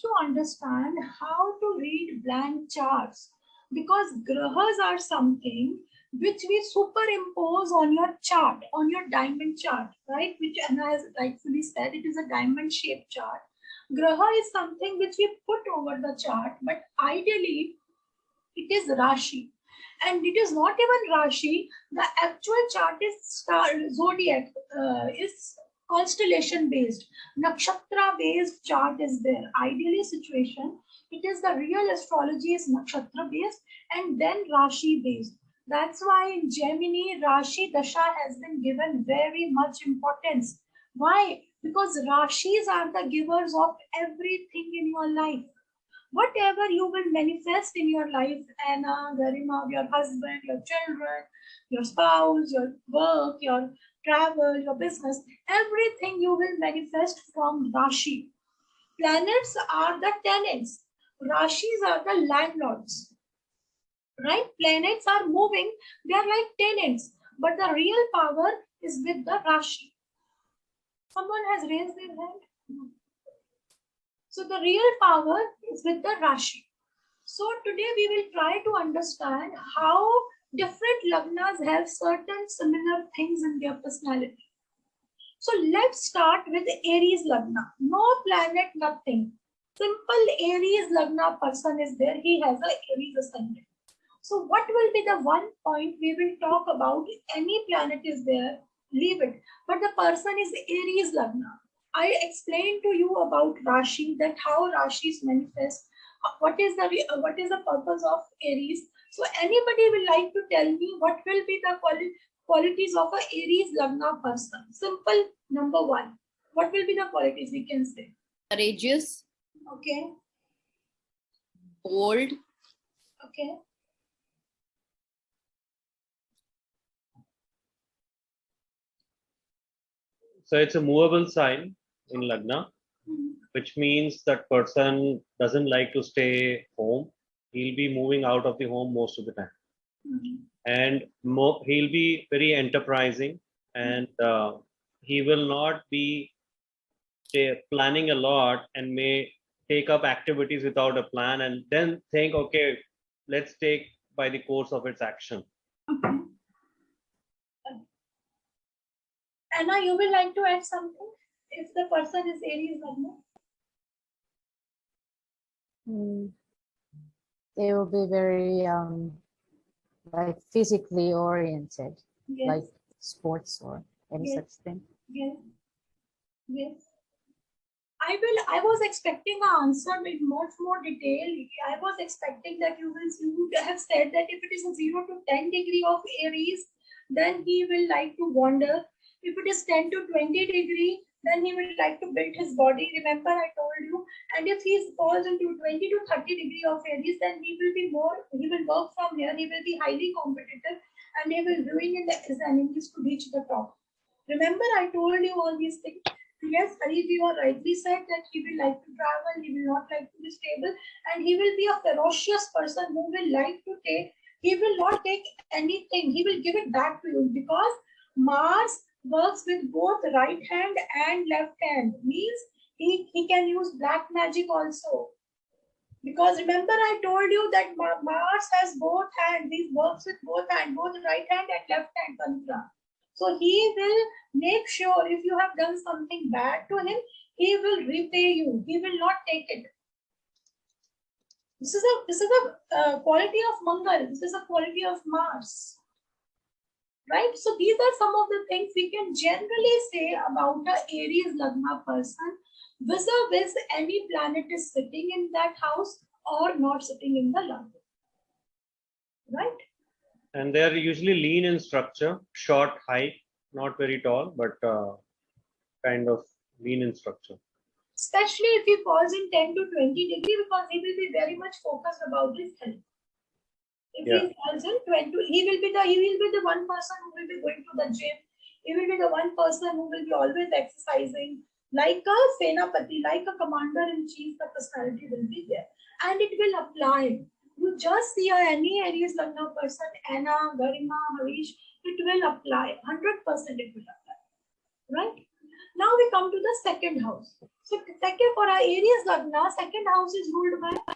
to understand how to read blank charts because grahas are something which we superimpose on your chart, on your diamond chart, right? Which Anna has rightfully said, it is a diamond shaped chart. Graha is something which we put over the chart, but ideally it is Rashi. And it is not even Rashi, the actual chart is star, zodiac, uh, is constellation based. Nakshatra based chart is there. Ideally situation, it is the real astrology is nakshatra based and then Rashi based that's why in Jaimini, Rashi Dasha has been given very much importance. Why? Because Rashis are the givers of everything in your life. Whatever you will manifest in your life, Anna, Garima, your husband, your children, your spouse, your work, your travel, your business, everything you will manifest from Rashi. Planets are the tenants. Rashis are the landlords right? Planets are moving, they are like tenants, but the real power is with the Rashi. Someone has raised their hand. So the real power is with the Rashi. So today we will try to understand how different Lagnas have certain similar things in their personality. So let's start with Aries Lagna. No planet, nothing. Simple Aries Lagna person is there. He has a Aries ascendant. So what will be the one point we will talk about? Any planet is there, leave it. But the person is Aries Lagna. I explained to you about Rashi, that how Rashis manifest. What is the what is the purpose of Aries? So anybody will like to tell me what will be the quali qualities of a Aries Lagna person? Simple number one. What will be the qualities we can say? Courageous. Okay. Bold. Okay. So it's a movable sign in Lagna, hmm. which means that person doesn't like to stay home. He'll be moving out of the home most of the time. Mm -hmm. And he'll be very enterprising and uh, he will not be say, planning a lot and may take up activities without a plan and then think, okay, let's take by the course of its action. Okay. Anna, you will like to add something if the person is Aries Lagna? Mm. They will be very um, like physically oriented, yes. like sports or any yes. such thing. Yes. Yes. I will. I was expecting an answer with much more detail. I was expecting that you will. You would have said that if it is a zero to ten degree of Aries, then he will like to wander if it is 10 to 20 degree, then he will like to build his body. Remember, I told you. And if he falls into 20 to 30 degree of Aries, then he will be more, he will work from here. He will be highly competitive and he will ruin his enemies to reach the top. Remember, I told you all these things. Yes, Hari, you are rightly said that he will like to travel, he will not like to be stable, and he will be a ferocious person who will like to take, he will not take anything, he will give it back to you because Mars works with both right hand and left hand. Means he, he can use black magic also. Because remember i told you that mars has both hands he works with both hands both right hand and left hand tantra. So he will make sure if you have done something bad to him he will repay you. He will not take it. This is a this is a uh, quality of mangal. This is a quality of mars right? So these are some of the things we can generally say about a Aries Lagna person vis-a-vis any planet is sitting in that house or not sitting in the Lagna, right? And they're usually lean in structure, short height, not very tall, but uh, kind of lean in structure. Especially if he falls in 10 to 20 degree because he will be very much focused about his health. If yeah. he falls in 20, he will be the he will be the one person who will be going to the gym. He will be the one person who will be always exercising. Like a Senapati, like a commander in chief, the personality will be there. And it will apply. You just see any Aries Lagna person, Anna, Garima, Harish, it will apply. 100% it will apply. Right? Now we come to the second house. So second for our Aries Lagna, second house is ruled by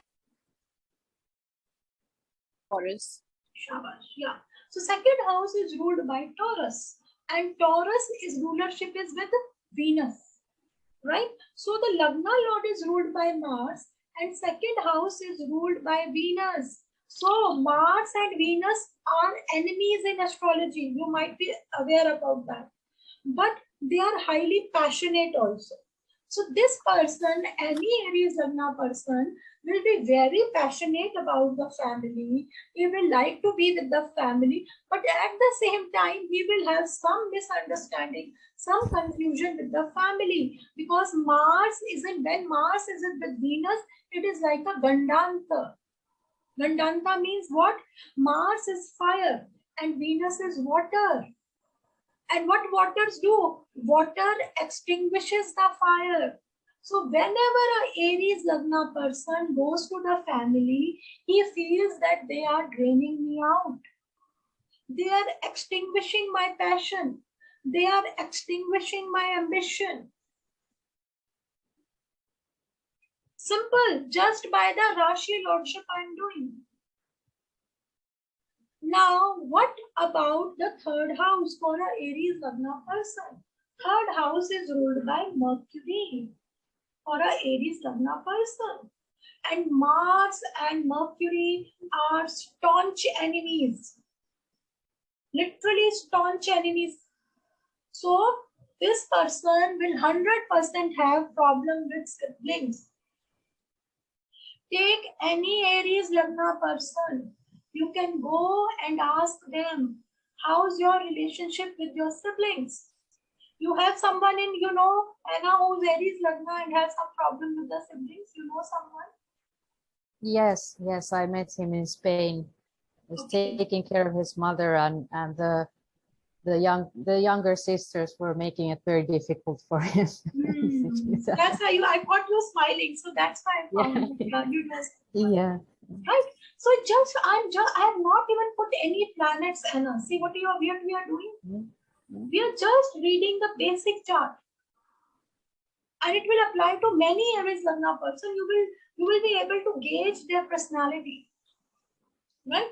Taurus. Shabash. Yeah. So second house is ruled by Taurus, and Taurus is rulership is with Venus, right? So the Lagna Lord is ruled by Mars, and second house is ruled by Venus. So Mars and Venus are enemies in astrology. You might be aware about that, but they are highly passionate also. So this person, any Aries Lagna person, will be very passionate about the family. He will like to be with the family, but at the same time, he will have some misunderstanding, some confusion with the family because Mars isn't when Mars isn't with Venus, it is like a Gandanta. Gandanta means what? Mars is fire and Venus is water. And what waters do? Water extinguishes the fire. So whenever a Aries Lagna person goes to the family, he feels that they are draining me out. They are extinguishing my passion. They are extinguishing my ambition. Simple, just by the Rashi Lordship I'm doing. Now, what about the third house for a Aries Lagna person? Third house is ruled by Mercury for a Aries Lagna person. And Mars and Mercury are staunch enemies. Literally staunch enemies. So this person will 100% have problem with siblings. Take any Aries Lagna person. You can go and ask them, how's your relationship with your siblings? You have someone in, you know, Anna who's Aries Lagna and has some problem with the siblings. You know someone? Yes, yes, I met him in Spain. He's Okay. taking care of his mother and, and the the young the younger sisters were making it very difficult for him. Hmm, That's why you, I caught you smiling. So that's why I found Yeah. you just, yeah. right? So just, I'm just, I have not even put any planets, Anna. See what you are, we are doing? Mhm. Mhm. We are just reading the basic chart. And it will apply to many Aries Lagna person. You will, you will be able to gauge their personality. Right?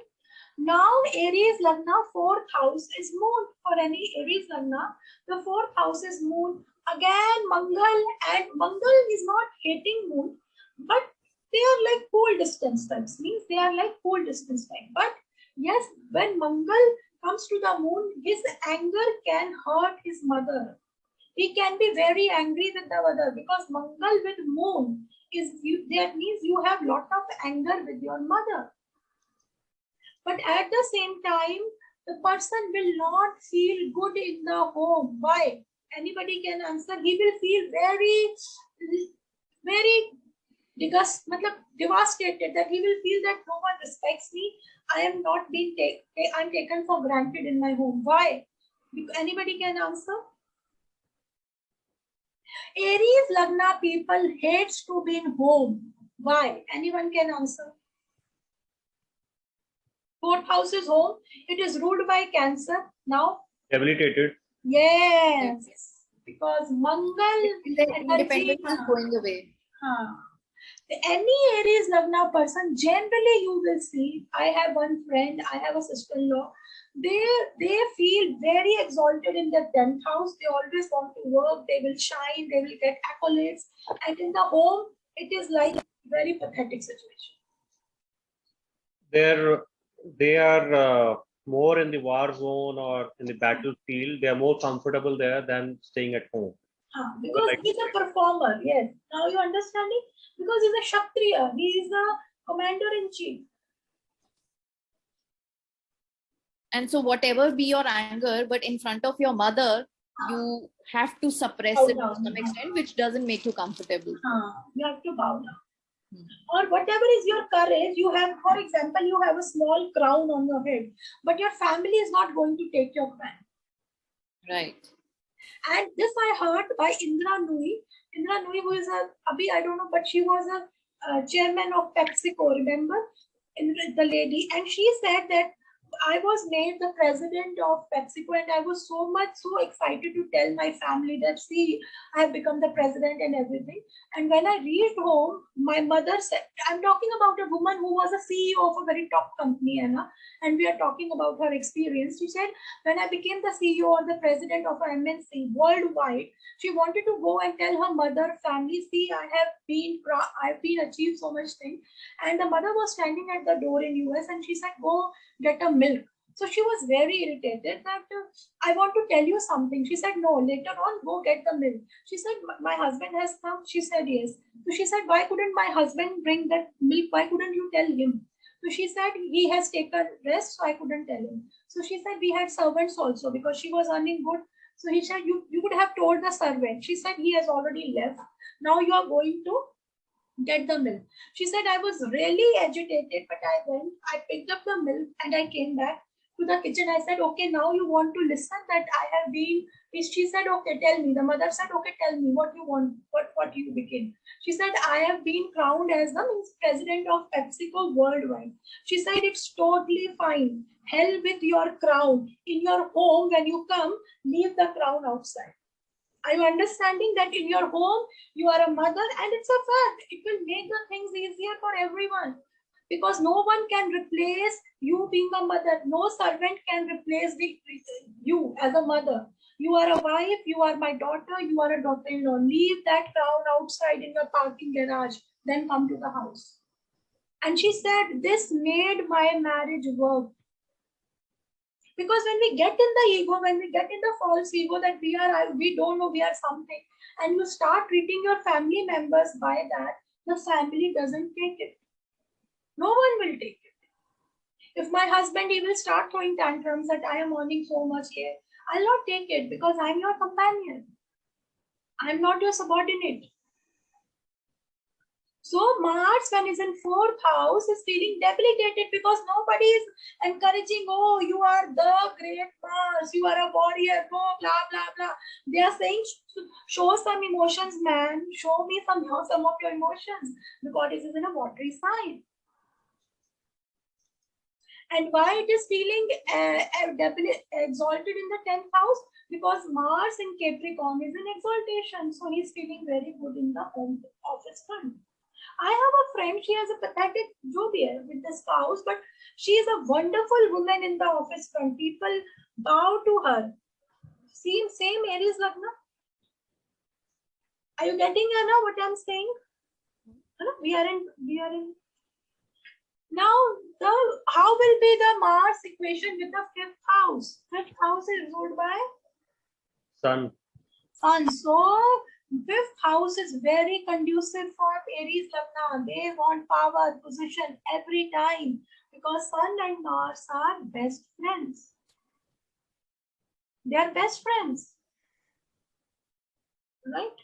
Now Aries Lagna, fourth house is moon. For any Aries Lagna, the fourth house is moon. Again, Mangal and Mangal is not hating moon, but they are like cool distance types. Means they are like cool distance type. But yes, when Mangal comes to the moon, his anger can hurt his mother. He can be very angry with the mother because Mangal with moon is you, that means you have lot of anger with your mother. But at the same time, the person will not feel good in the home. Why? Anybody can answer. He will feel very, very disgust, matlab, devastated that he will feel that no one respects me. I am not being taken. I'm taken for granted in my home. Why? Anybody can answer? Aries Lagna people hates to be in home. Why? Anyone can answer. Fourth house is home. It is ruled by Cancer. Now, Debilitated. yes, because Mangal energy. independence is going away. Huh. Any Aries Lagna person, generally you will see, I have one friend, I have a sister-in-law, they, they feel very exalted in their 10th house. They always want to work, they will shine, they will get accolades. And in the home, it is like a very pathetic situation. They're they are uh, more in the war zone or in the battlefield. They are more comfortable there than staying at home. Huh, Because like- he's a performer, yes. Now you understand understanding? Because he's a Kshatriya, he is the commander-in-chief. And so whatever be your anger, but in front of your mother, you have to suppress Bow it to some extent, which doesn't make you comfortable. Huh, You have to bow down. Hmm. Or whatever is your courage, you have, for example, you have a small crown on your head, but your family is not going to take your crown. Right. And this I heard by Indra Nooyi. Indra Nooyi, was a, Abhi, I don't know, but she was a uh, chairman of PepsiCo, remember? Indra, the lady. And she said that I was made the president of PepsiCo and I was so much so excited to tell my family that see, I have become the president and everything. And when I reached home, my mother said, I'm talking about a woman who was a CEO of a very top company, Anna, and we are talking about her experience. She said, when I became the CEO or the president of an MNC worldwide, she wanted to go and tell her mother, family, see, I have been, I've been achieved so much thing. And the mother was standing at the door in US and she said, go get a milk. So she was very irritated that uh, I want to tell you something. She said, no, later on, go get the milk. She said, my husband has come. She said, yes. So she said, why couldn't my husband bring that milk? Why couldn't you tell him? So she said, he has taken rest, so I couldn't tell him. So she said, we had servants also because she was earning good. So he said, you, you could have told the servant. She said, he has already left. Now you are going to get the milk. She said, I was really agitated, but I went, I picked up the milk and I came back to the kitchen. I said, okay, now you want to listen that I have been, she said, okay, tell me. The mother said, okay, tell me what you want, what, what you became. She said, I have been crowned as the president of PepsiCo worldwide. She said, it's totally fine. Hell with your crown. In your home, when you come, leave the crown outside. You understanding that in your home, you are a mother and it's a fact. It will make the things easier for everyone because no one can replace you being a mother. No servant can replace the, you as a mother. You are a wife, you are my daughter, you are a daughter-in-law. Leave that crown outside in the parking garage, then come to the house. And she said, this made my marriage work. Because when we get in the ego, when we get in the false ego that we are, we don't know we are something, and you start treating your family members by that, the family doesn't take it. No one will take it. If my husband, he will start throwing tantrums that I am earning so much here, I'll not take it because I'm your companion. I'm not your subordinate. So Mars, when he's in fourth house, is feeling debilitated because nobody is encouraging, oh, you are the great Mars, you are a warrior, oh, blah, blah, blah. They are saying, show some emotions, man. Show me some, some of your emotions because is in a watery sign. And why it is feeling uh, exalted in the 10th house? Because Mars in Capricorn is in exaltation. So he's feeling very good in the home office front. I have a friend, she has a pathetic job here with the spouse, but she is a wonderful woman in the office front. People bow to her. Same, same Aries Lagna. Are you getting Anna what I'm saying? Anna, We are in, we are in. Now, the how will be the Mars equation with the fifth house? Fifth house is ruled by Sun. Sun. So fifth house is very conducive for Aries Lagna. They want power, position every time because Sun and Mars are best friends. They are best friends. Right?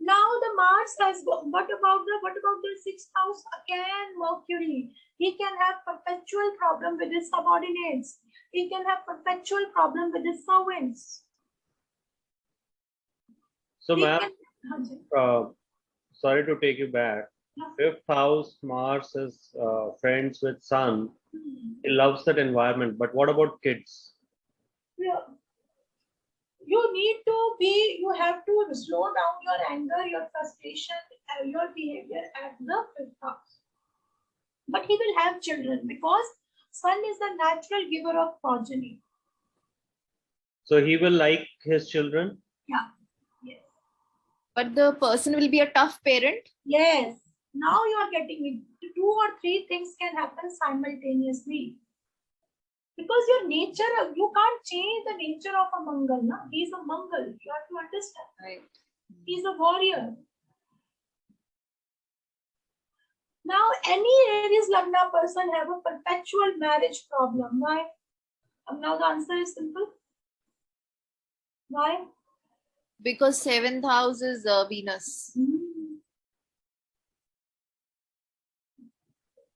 Now the Mars has what about the what about the sixth house again Mercury? He can have perpetual problem with his subordinates. He can have perpetual problem with his servants. So, ma'am, uh, sorry to take you back. Fifth house, Mars is uh, friends with Sun. He loves that environment. But what about kids? Yeah. You need to be, you have to slow down your anger, your frustration, uh, your behavior at the fifth house. But he will have children because Sun is the natural giver of progeny. So he will like his children. Yeah. But the person will be a tough parent. Yes. Now you are getting it. Two or three things can happen simultaneously. Because your nature, you can't change the nature of a Mangal. Na? He is a Mangal. You have to understand. Right. He's a warrior. Now, any Aries Lagna person have a perpetual marriage problem. Why? Now the answer is simple. Why? Because seventh house is uh, Venus. Hmm.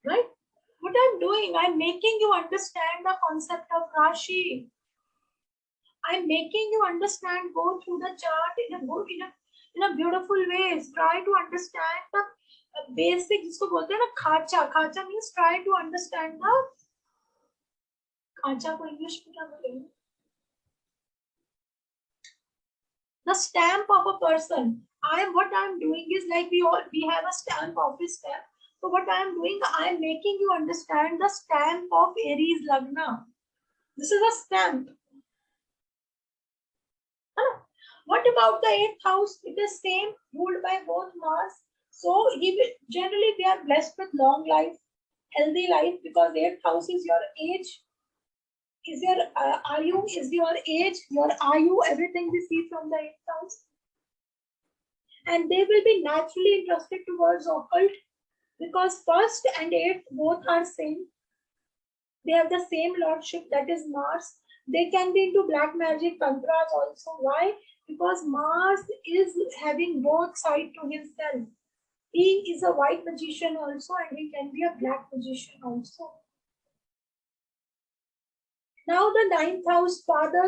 Right? What I'm doing, I'm making you understand the concept of Rashi. I'm making you understand, go through the chart in a good, in a, in a beautiful ways. Try to understand the uh, basic, जिसको बोलते हैं ना खाचा. खाचा means try to understand the खांचा को English में क्या बोलेंगे the stamp of a person. I am what i am doing is like we all we have a stamp office stamp. So what i am doing i am making you understand the stamp of aries lagna. This is a stamp. What about the eighth house? It is same ruled by both mars. So he will generally they are blessed with long life healthy life because eighth house is your age is your uh, are you is your age your are you everything we see from the eighth house? And they will be naturally interested towards occult because first and eighth both are same. They have the same lordship that is mars. They can be into black magic tantras also. Why? Because mars is having both side to himself. He is a white magician also and he can be a black magician also now the ninth house father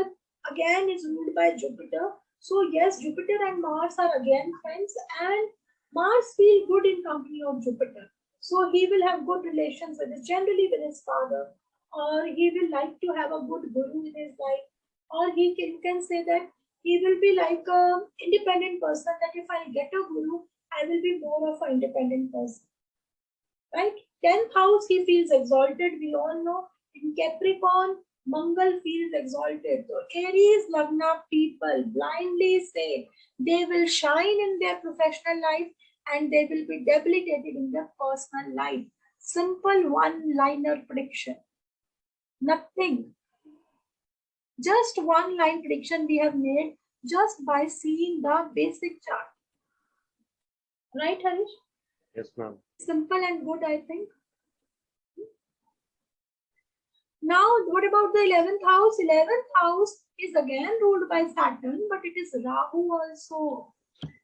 again is ruled by Jupiter. So yes, Jupiter and Mars are again friends and Mars feel good in company of Jupiter. So he will have good relations with his, generally with his father or he will like to have a good guru in his life or he can, can say that he will be like a independent person that if I get a guru, I will be more of an independent person. Right? 10th house, he feels exalted. We all know in Capricorn, Mangal feels exalted. So Aries Lagna people blindly say they will shine in their professional life and they will be debilitated in their personal life. Simple one-liner prediction. Nothing. Just one line prediction we have made just by seeing the basic chart. Right, Harish? Yes, ma'am. Simple and good, I think. Now, what about the 11th house? 11th house is again ruled by Saturn, but it is Rahu also.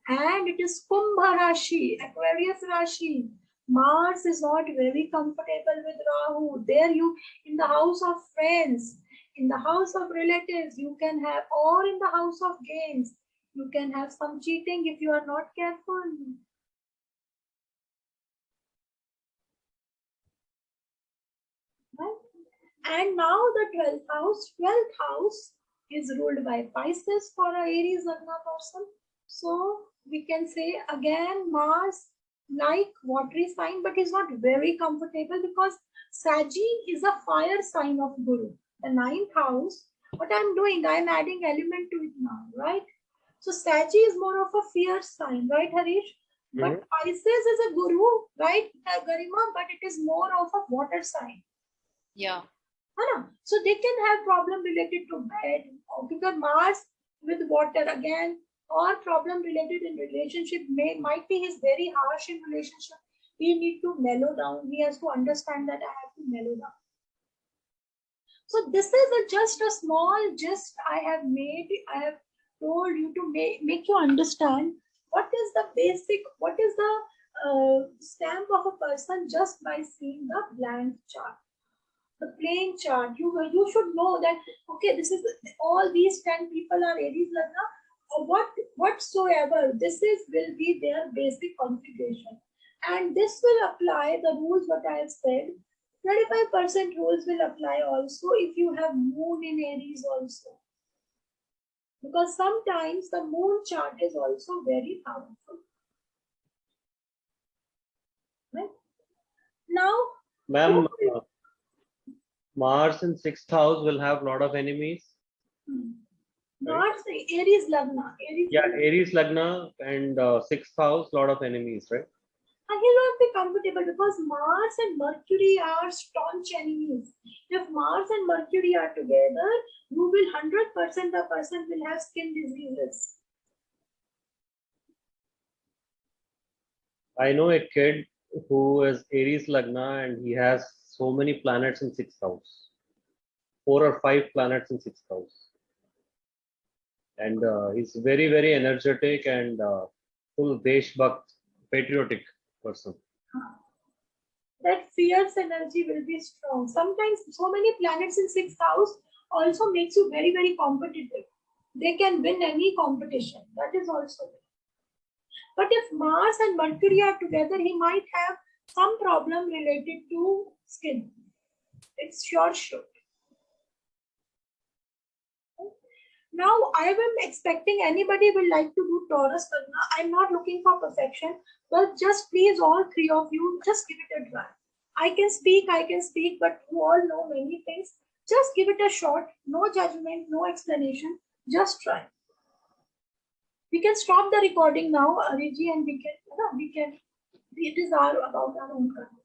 And it is Kumbha Rashi, Aquarius Rashi. Mars is not very comfortable with Rahu. There you, in the house of friends, in the house of relatives, you can have, or in the house of games, you can have some cheating if you are not careful. And now the 12th house, 12th house is ruled by Pisces for a Aries Lagna person. So we can say again Mars like watery sign, but is not very comfortable because Saji is a fire sign of Guru. The ninth house, what I'm doing, I'm adding element to it now, right? So Saji is more of a fierce sign, right, Harish? But mm-hmm. Pisces is a Guru, right, Garima, but it is more of a water sign. Yeah. So they can have problem related to bed because mars with water again or problem related in relationship may might be his very harsh in relationship. He need to mellow down. He has to understand that i have to mellow down. So this is a, just a small gist i have made i have told you to make, make you understand what is the basic what is the uh, stamp of a person just by seeing the blank chart the plain chart. You you should know that okay, this is all these ten people are Aries Lagna. What whatsoever this is will be their basic configuration, and this will apply the rules what I have said. 35% rules will apply also if you have moon in Aries also. Because sometimes the moon chart is also very powerful. Right? Now, Ma'am, uh, Mars in sixth house will have a lot of enemies. hmm, Mars, Aries Lagna. Aries Yeah, Lagna. Aries Lagna and uh, sixth house, lot of enemies, right? And he will not be comfortable because Mars and Mercury are staunch enemies. If Mars and Mercury are together, you will 100% the person will have skin diseases. I know a kid who is Aries Lagna and he has so many planets in sixth house. Four or five planets in sixth house. And uh, he's very, very energetic and uh, full Deshbhakt, patriotic person. That fierce energy will be strong. Sometimes so many planets in sixth house also makes you very, very competitive. They can win any competition. That is also. But if Mars and Mercury are together, he might have some problem related to skin. It's sure sure. Now I am expecting anybody will like to do Taurus Karna. I'm not looking for perfection, but just please all three of you just give it a try. I can speak, I can speak, but you all know many things. Just give it a shot. No judgment, no explanation. Just try. We can stop the recording now, Ariji, and we can, no, we can. It is our about our own karma.